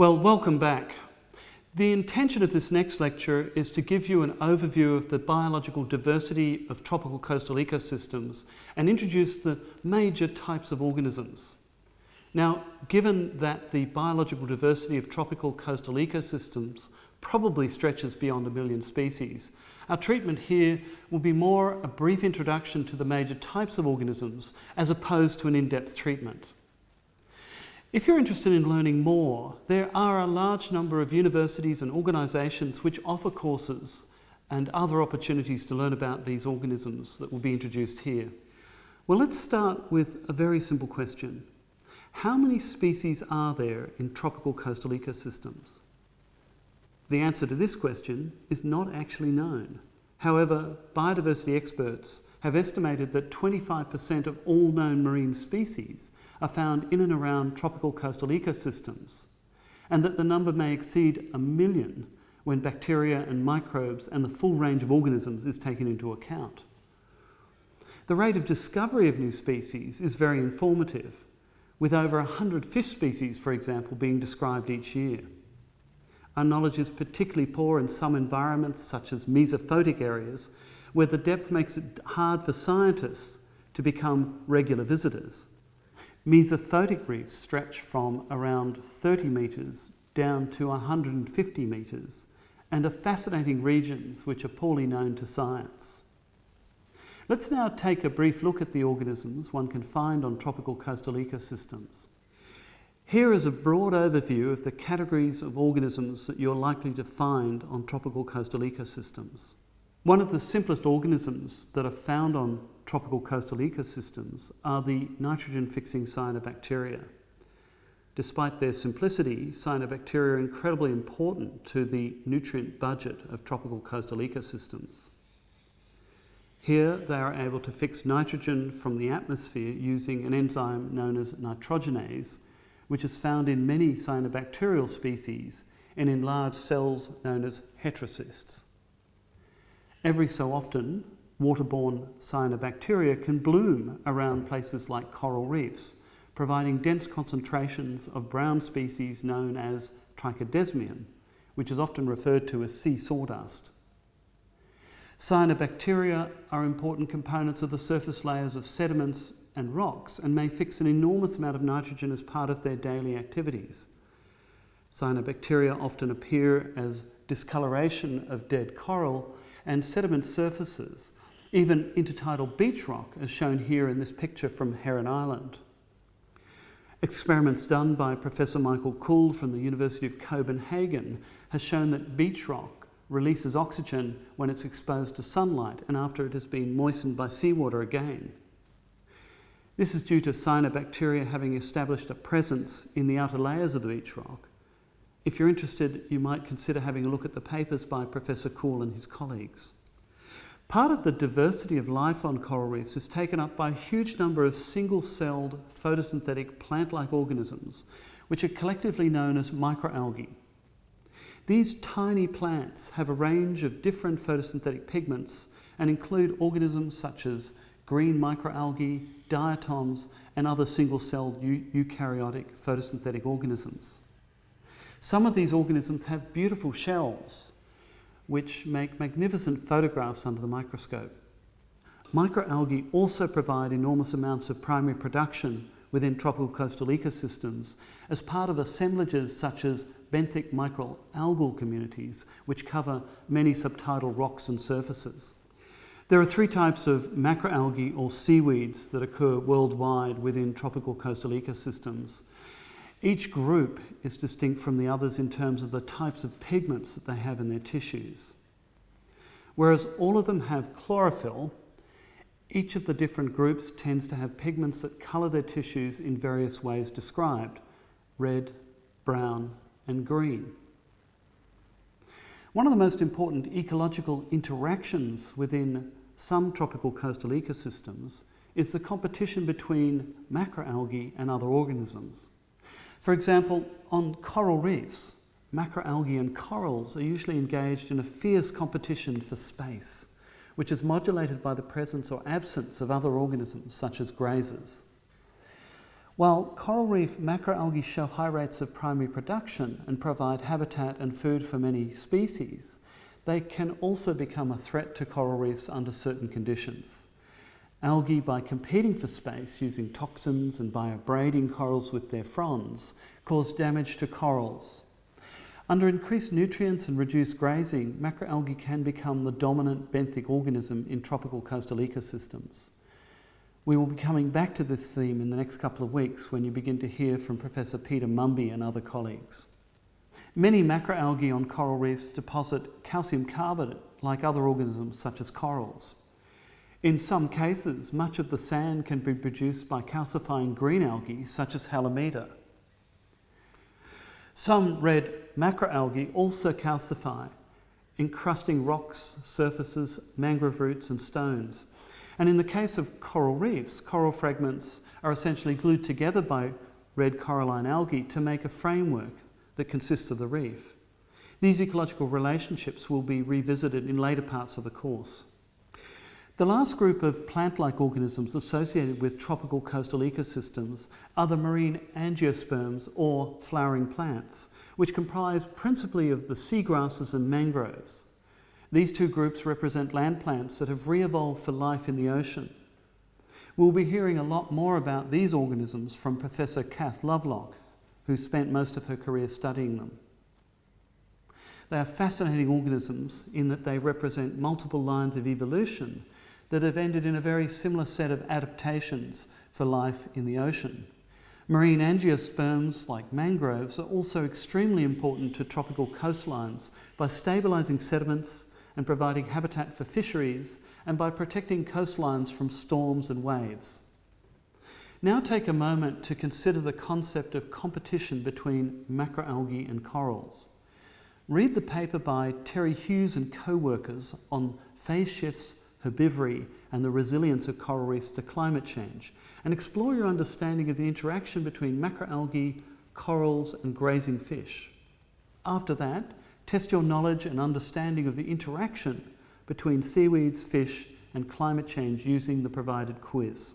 Well, welcome back. The intention of this next lecture is to give you an overview of the biological diversity of tropical coastal ecosystems and introduce the major types of organisms. Now, given that the biological diversity of tropical coastal ecosystems probably stretches beyond a million species, our treatment here will be more a brief introduction to the major types of organisms as opposed to an in-depth treatment. If you're interested in learning more, there are a large number of universities and organisations which offer courses and other opportunities to learn about these organisms that will be introduced here. Well, let's start with a very simple question. How many species are there in tropical coastal ecosystems? The answer to this question is not actually known. However, biodiversity experts have estimated that 25% of all known marine species are found in and around tropical coastal ecosystems, and that the number may exceed a million when bacteria and microbes and the full range of organisms is taken into account. The rate of discovery of new species is very informative, with over 100 fish species, for example, being described each year. Our knowledge is particularly poor in some environments, such as mesophotic areas, where the depth makes it hard for scientists to become regular visitors. Mesophotic reefs stretch from around 30 metres down to 150 metres and are fascinating regions which are poorly known to science. Let's now take a brief look at the organisms one can find on tropical coastal ecosystems. Here is a broad overview of the categories of organisms that you're likely to find on tropical coastal ecosystems. One of the simplest organisms that are found on tropical coastal ecosystems are the nitrogen-fixing cyanobacteria. Despite their simplicity, cyanobacteria are incredibly important to the nutrient budget of tropical coastal ecosystems. Here they are able to fix nitrogen from the atmosphere using an enzyme known as nitrogenase which is found in many cyanobacterial species and in large cells known as heterocysts. Every so often, waterborne cyanobacteria can bloom around places like coral reefs, providing dense concentrations of brown species known as trichodesmium, which is often referred to as sea sawdust. Cyanobacteria are important components of the surface layers of sediments and rocks and may fix an enormous amount of nitrogen as part of their daily activities. Cyanobacteria often appear as discoloration of dead coral and sediment surfaces, even intertidal beach rock as shown here in this picture from Heron Island. Experiments done by Professor Michael Kuhl from the University of Copenhagen has shown that beach rock releases oxygen when it's exposed to sunlight and after it has been moistened by seawater again. This is due to cyanobacteria having established a presence in the outer layers of the beach rock. If you're interested, you might consider having a look at the papers by Professor Kuhl and his colleagues. Part of the diversity of life on coral reefs is taken up by a huge number of single-celled photosynthetic plant-like organisms, which are collectively known as microalgae. These tiny plants have a range of different photosynthetic pigments and include organisms such as green microalgae, diatoms, and other single-celled eukaryotic photosynthetic organisms. Some of these organisms have beautiful shells, which make magnificent photographs under the microscope. Microalgae also provide enormous amounts of primary production within tropical coastal ecosystems as part of assemblages such as benthic microalgal communities, which cover many subtidal rocks and surfaces. There are three types of macroalgae or seaweeds that occur worldwide within tropical coastal ecosystems. Each group is distinct from the others in terms of the types of pigments that they have in their tissues. Whereas all of them have chlorophyll, each of the different groups tends to have pigments that colour their tissues in various ways described, red, brown and green. One of the most important ecological interactions within some tropical coastal ecosystems is the competition between macroalgae and other organisms. For example, on coral reefs, macroalgae and corals are usually engaged in a fierce competition for space, which is modulated by the presence or absence of other organisms such as grazers. While coral reef macroalgae show high rates of primary production and provide habitat and food for many species, they can also become a threat to coral reefs under certain conditions. Algae, by competing for space using toxins and by abrading corals with their fronds, cause damage to corals. Under increased nutrients and reduced grazing, macroalgae can become the dominant benthic organism in tropical coastal ecosystems. We will be coming back to this theme in the next couple of weeks when you begin to hear from Professor Peter Mumby and other colleagues. Many macroalgae on coral reefs deposit calcium carbonate like other organisms such as corals. In some cases, much of the sand can be produced by calcifying green algae such as halimeda. Some red macroalgae also calcify, encrusting rocks, surfaces, mangrove roots and stones. And in the case of coral reefs, coral fragments are essentially glued together by red coralline algae to make a framework that consists of the reef. These ecological relationships will be revisited in later parts of the course. The last group of plant-like organisms associated with tropical coastal ecosystems are the marine angiosperms or flowering plants, which comprise principally of the seagrasses and mangroves. These two groups represent land plants that have re-evolved for life in the ocean. We'll be hearing a lot more about these organisms from Professor Kath Lovelock, who spent most of her career studying them. They are fascinating organisms in that they represent multiple lines of evolution that have ended in a very similar set of adaptations for life in the ocean. Marine angiosperms, like mangroves, are also extremely important to tropical coastlines by stabilising sediments and providing habitat for fisheries and by protecting coastlines from storms and waves. Now take a moment to consider the concept of competition between macroalgae and corals. Read the paper by Terry Hughes and co-workers on phase shifts herbivory and the resilience of coral reefs to climate change and explore your understanding of the interaction between macroalgae, corals and grazing fish. After that, test your knowledge and understanding of the interaction between seaweeds, fish and climate change using the provided quiz.